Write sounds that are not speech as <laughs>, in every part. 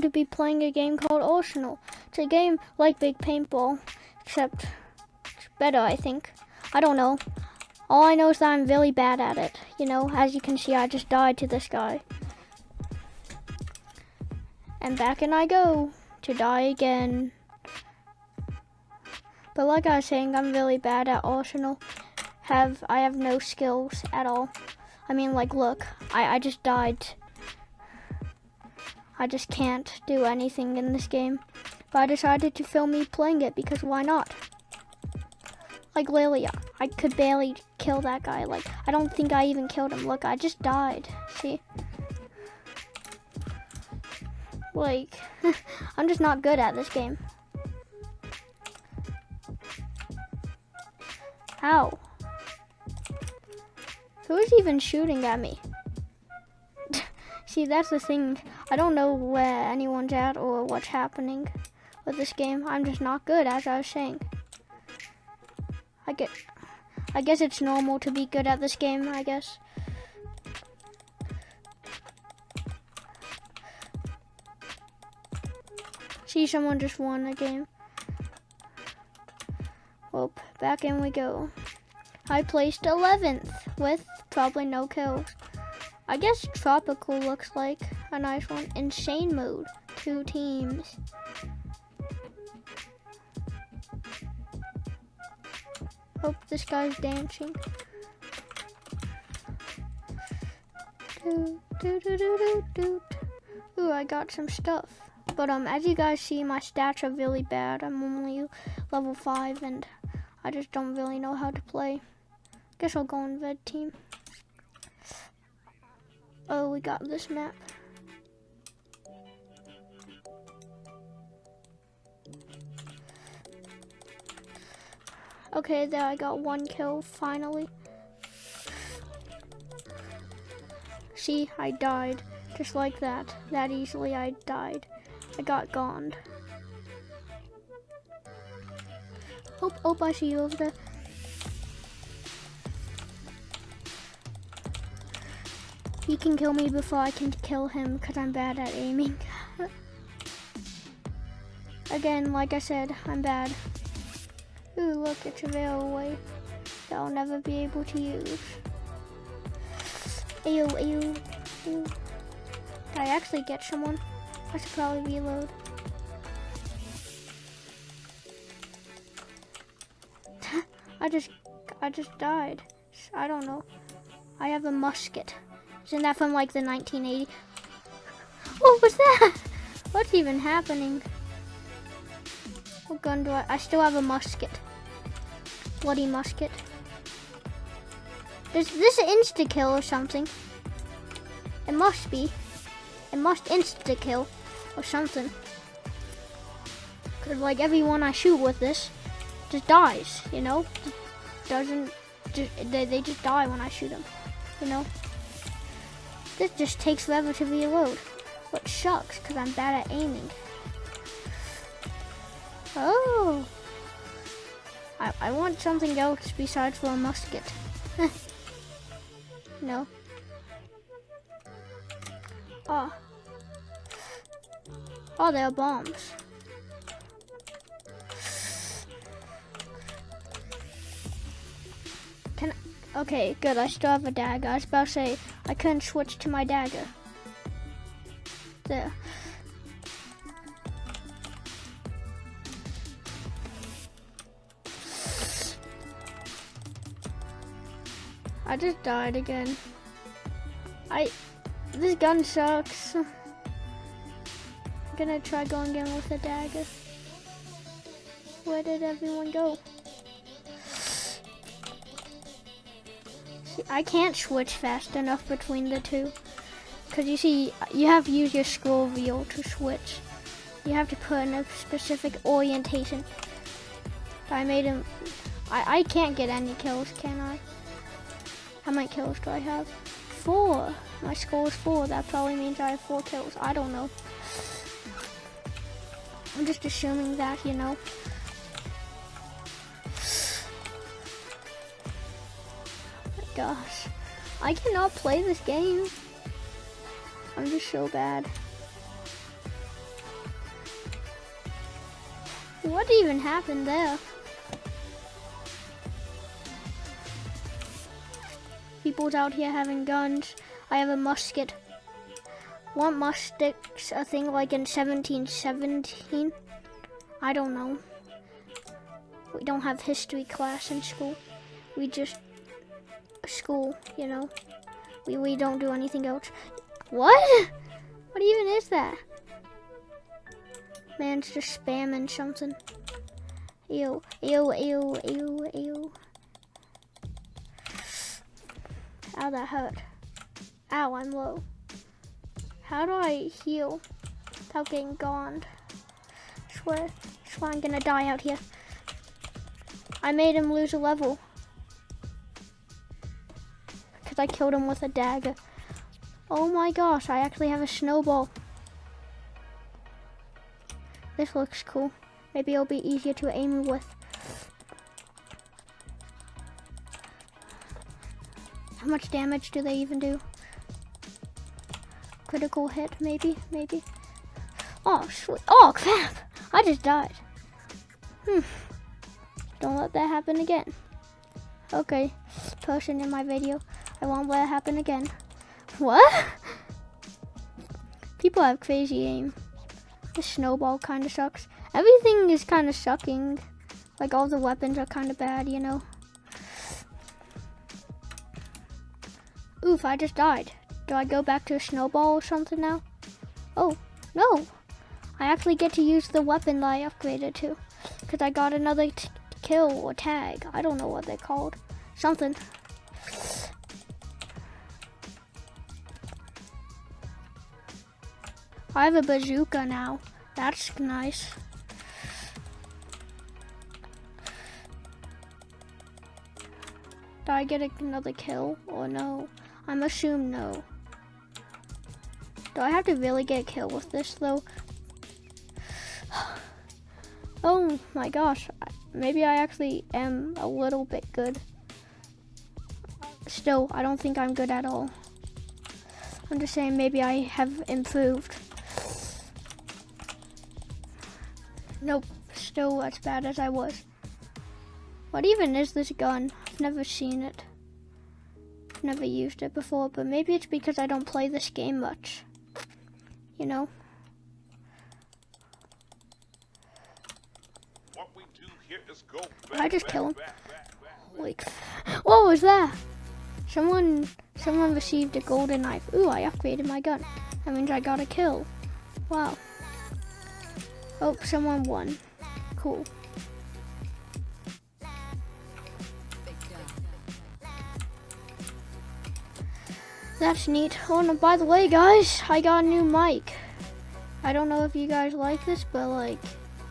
going to be playing a game called Arsenal. It's a game like Big Paintball, except it's better, I think. I don't know. All I know is that I'm really bad at it. You know, as you can see, I just died to this guy. And back and I go to die again. But like I was saying, I'm really bad at Arsenal. Have I have no skills at all. I mean, like, look, I, I just died. I just can't do anything in this game. But I decided to film me playing it because why not? Like, Lilia, I could barely kill that guy. Like, I don't think I even killed him. Look, I just died. See? Like, <laughs> I'm just not good at this game. How? Who's even shooting at me? See, that's the thing. I don't know where anyone's at or what's happening with this game. I'm just not good, as I was saying. I get, I guess it's normal to be good at this game, I guess. See, someone just won a game. Well, back in we go. I placed 11th with probably no kills. I guess tropical looks like a nice one. Insane mode, two teams. Hope this guy's dancing. Ooh, I got some stuff. But um, as you guys see, my stats are really bad. I'm only level 5 and I just don't really know how to play. Guess I'll go on red team. Oh, we got this map. Okay, there I got one kill finally. See, I died. Just like that. That easily I died. I got gone. Oh, oh, I see you over there. He can kill me before I can kill him because I'm bad at aiming. <laughs> Again, like I said, I'm bad. Ooh, look, it's a railway that I'll never be able to use. Ew, ew, ew. Did I actually get someone? I should probably reload. <laughs> I just, I just died. I don't know. I have a musket. Isn't that from like the 1980s? What was that? <laughs> What's even happening? What gun do I? I still have a musket. Bloody musket. Is this an insta kill or something? It must be. It must insta kill or something. Cause like everyone I shoot with this just dies, you know? Doesn't, just, they, they just die when I shoot them, you know? This just takes forever to reload. What sucks, because I'm bad at aiming. Oh. I, I want something else besides for a musket. <laughs> no. Oh. Oh, there are bombs. Can I, okay, good. I still have a dagger. I was about to say I couldn't switch to my dagger. There. I just died again. I, this gun sucks. I'm gonna try going again with a dagger. Where did everyone go? I can't switch fast enough between the two. Because you see, you have to use your scroll wheel to switch. You have to put in a specific orientation. I made him, I, I can't get any kills, can I? How many kills do I have? Four. My score is four. That probably means I have four kills. I don't know. I'm just assuming that, you know. Gosh. I cannot play this game. I'm just so bad. What even happened there? People's out here having guns. I have a musket. Weren't muskets a thing like in 1717? I don't know. We don't have history class in school. We just school, you know. We we don't do anything else. What? What even is that? Man's just spamming something. Ew, ew, ew, ew, ew. Ow, that hurt. Ow, I'm low. How do I heal without getting gone? Swear, swear I'm gonna die out here. I made him lose a level. I killed him with a dagger. Oh my gosh, I actually have a snowball. This looks cool. Maybe it'll be easier to aim with. How much damage do they even do? Critical hit, maybe, maybe. Oh, sweet. Oh, crap. I just died. Hmm. Don't let that happen again. Okay, person in my video. I won't let it happen again. What? People have crazy aim. The snowball kind of sucks. Everything is kind of sucking. Like all the weapons are kind of bad, you know. Oof, I just died. Do I go back to a snowball or something now? Oh, no. I actually get to use the weapon that I upgraded to. Because I got another kill or tag. I don't know what they're called. Something. I have a bazooka now. That's nice. Do I get another kill or no? I'm assume no. Do I have to really get a kill with this though? <sighs> oh my gosh, maybe I actually am a little bit good. Still, I don't think I'm good at all. I'm just saying maybe I have improved. Nope, still as bad as I was. What even is this gun? I've never seen it. I've never used it before, but maybe it's because I don't play this game much. You know? I just kill him. Like, what was that? Someone, someone received a golden knife. Ooh, I upgraded my gun. That means I got a kill. Wow. Oh, someone won. Cool. That's neat. Oh, and by the way, guys, I got a new mic. I don't know if you guys like this, but like,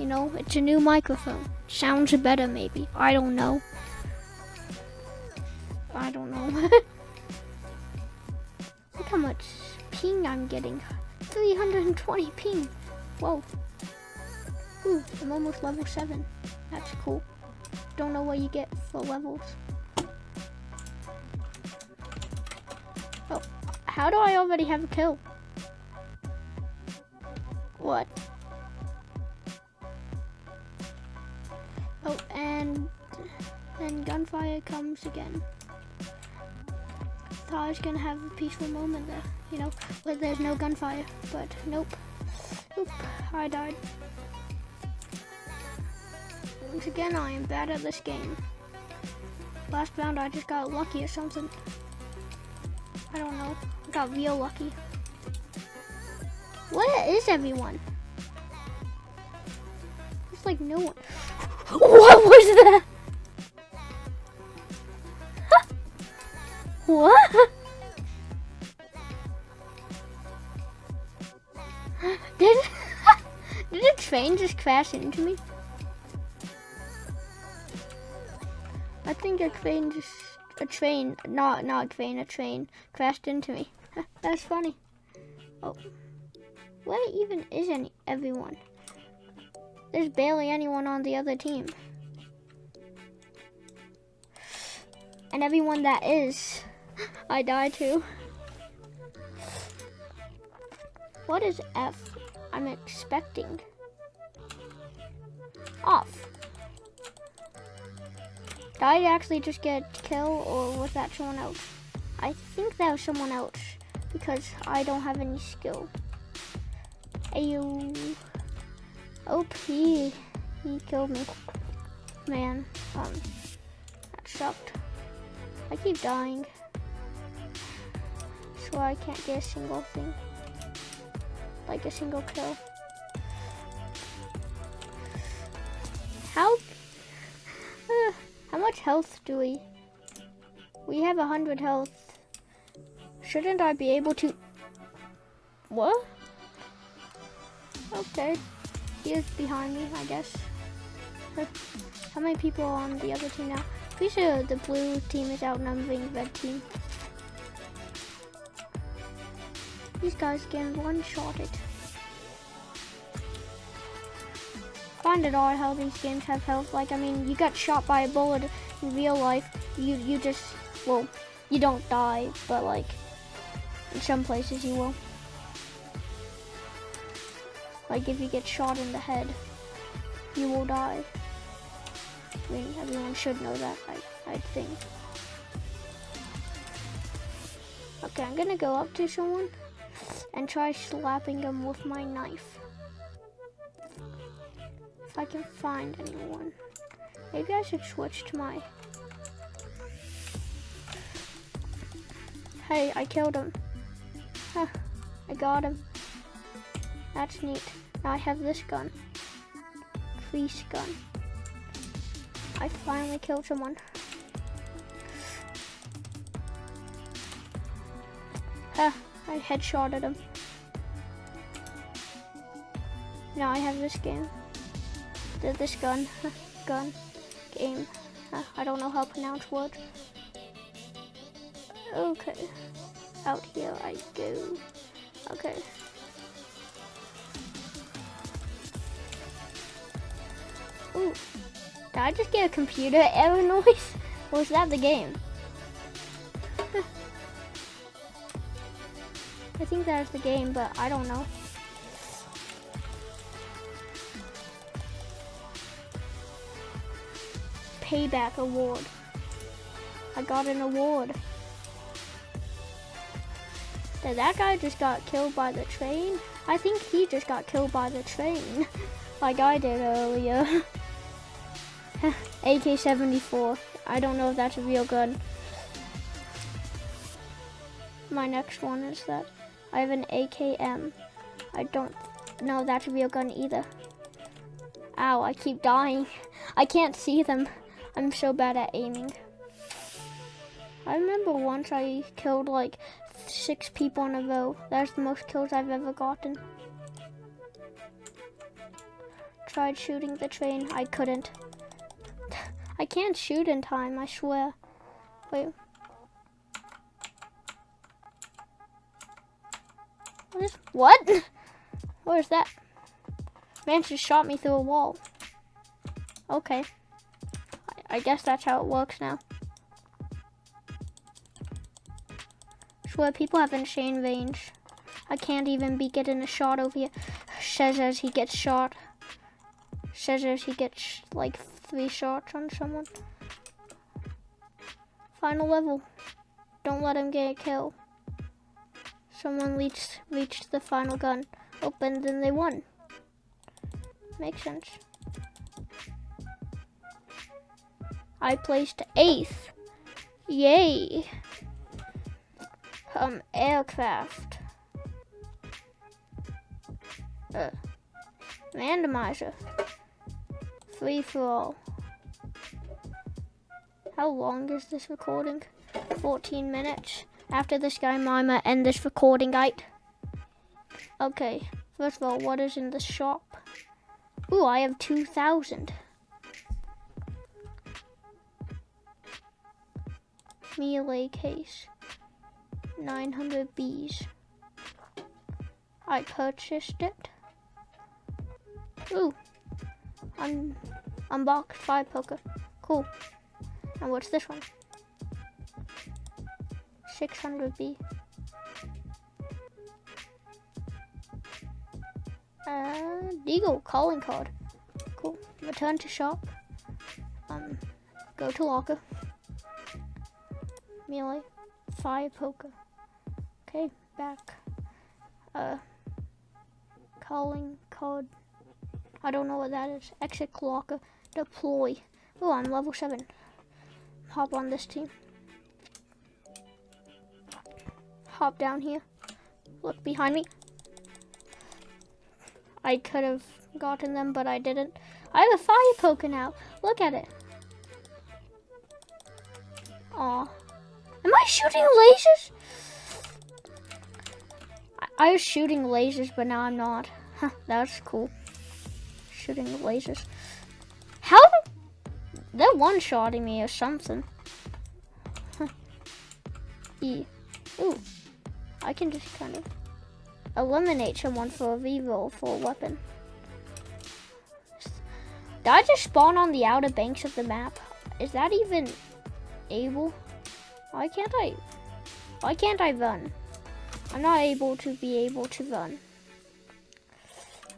you know, it's a new microphone. Sounds better, maybe. I don't know. I don't know. <laughs> Look how much ping I'm getting. 320 ping. Whoa. Ooh, I'm almost level 7. That's cool. Don't know what you get for levels. Oh, how do I already have a kill? What? Oh, and then gunfire comes again. Thought I was gonna have a peaceful moment there, you know, where there's no gunfire, but nope. Oop, I died. Once again, I am bad at this game. Last round, I just got lucky or something. I don't know. I got real lucky. Where is everyone? It's like no one. <laughs> What was that? <laughs> what? <laughs> Did, did a train just crash into me? I think a train just, a train, not, not a train, a train crashed into me. <laughs> That's funny. Oh, where even is any, everyone? There's barely anyone on the other team. And everyone that is, <laughs> I die to. What is F? I'm expecting. off. Did I actually just get killed or was that someone else? I think that was someone else because I don't have any skill. Ayo. OP. He killed me. Man, um, that sucked. I keep dying. So I can't get a single thing. Like a single kill. How? How much health do we? We have a hundred health. Shouldn't I be able to? What? Okay. He is behind me, I guess. How many people are on the other team now? Pretty sure the blue team is outnumbering the red team. These guys getting one-shotted. Find it odd how these games have health. Like, I mean, you got shot by a bullet in real life. You, you just, well, you don't die, but like, in some places you will. Like, if you get shot in the head, you will die. I mean, everyone should know that, I, I think. Okay, I'm gonna go up to someone and try slapping them with my knife. If I can find anyone. Maybe I should switch to my... Hey, I killed him. Huh, I got him. That's neat. Now I have this gun. Grease gun. I finally killed someone. Huh, I headshotted him. Now I have this game. This gun. <laughs> gun. Game. I don't know how to pronounce words. Okay. Out here I go. Okay. Ooh. Did I just get a computer <laughs> error noise? Or was that the game? <laughs> I think that's the game, but I don't know. Payback award. I got an award. Did that guy just got killed by the train? I think he just got killed by the train, <laughs> like I did earlier. <laughs> AK-74. I don't know if that's a real gun. My next one is that I have an AKM. I don't know that's a real gun either. Ow, I keep dying. <laughs> I can't see them. I'm so bad at aiming. I remember once I killed like six people in a row. That's the most kills I've ever gotten. Tried shooting the train. I couldn't. <laughs> I can't shoot in time, I swear. Wait. What? Is, what? <laughs> Where's that? Man just shot me through a wall. Okay. I, guess that's how it works now. Swear people have insane range. I can't even be getting a shot over here. Says as he gets shot. Says as he gets like three shots on someone. Final level. Don't let him get a kill. Someone reached, reached the final gun. Open, then they won. Makes sense. I placed eighth. Yay. Um, aircraft. Uh, randomizer. Free for all. How long is this recording? 14 minutes. After this guy, Mima, end this recording, right? Okay, first of all, what is in the shop? Ooh, I have 2,000. Melee case. 900 bees. I purchased it. Ooh, Un unbox fire poker. Cool. And what's this one? 600B. Uh, Deagle calling card. Cool. return to shop. Um, go to locker. Melee, fire poker. Okay, back. Uh, calling code. I don't know what that is. Exit locker. Deploy. Oh, I'm level 7. Hop on this team. Hop down here. Look behind me. I could have gotten them, but I didn't. I have a fire poker now. Look at it. Aw. Am I shooting lasers? I, I was shooting lasers, but now I'm not. Huh, that's cool. Shooting lasers. How? They're one-shotting me or something. E. Ooh. I can just kind of eliminate someone for a reroll for a weapon. Did I just spawn on the outer banks of the map? Is that even able? Why can't I? Why can't I run? I'm not able to be able to run.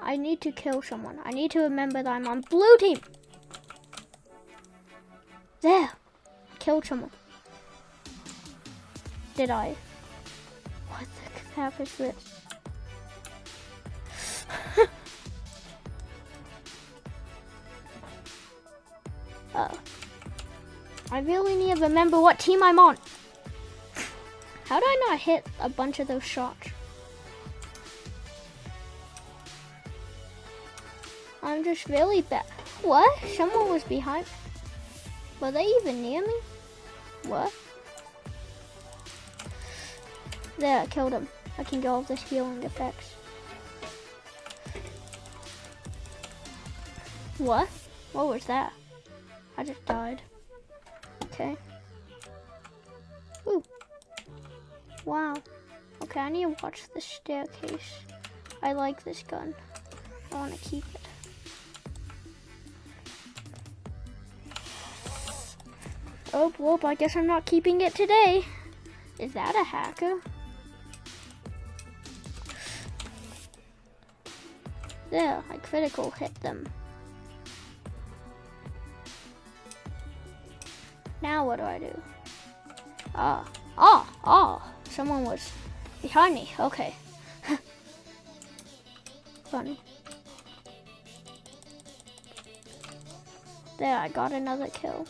I need to kill someone. I need to remember that I'm on blue team. There. I killed someone. Did I? What the crap is this? I really need to remember what team I'm on. How do I not hit a bunch of those shots? I'm just really bad. What? Someone was behind. Were they even near me? What? There, I killed him. I can get all this healing effects. What? What was that? I just died. Okay. Ooh. Wow. Okay, I need to watch the staircase. I like this gun. I want to keep it. Oh, well, I guess I'm not keeping it today. Is that a hacker? There, I critical hit them. Now what do I do? Ah, ah, ah, someone was behind me. Okay. Funny. There, I got another kill.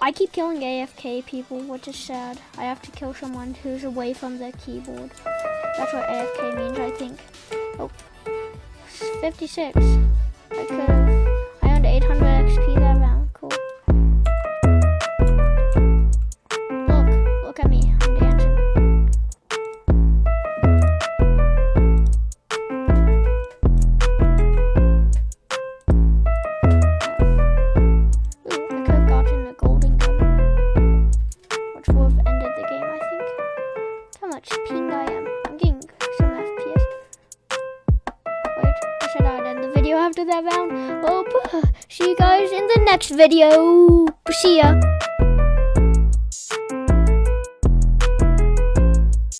I keep killing AFK people, which is sad. I have to kill someone who's away from their keyboard. That's what AFK means, I think. Oh, 56. I could video. See ya.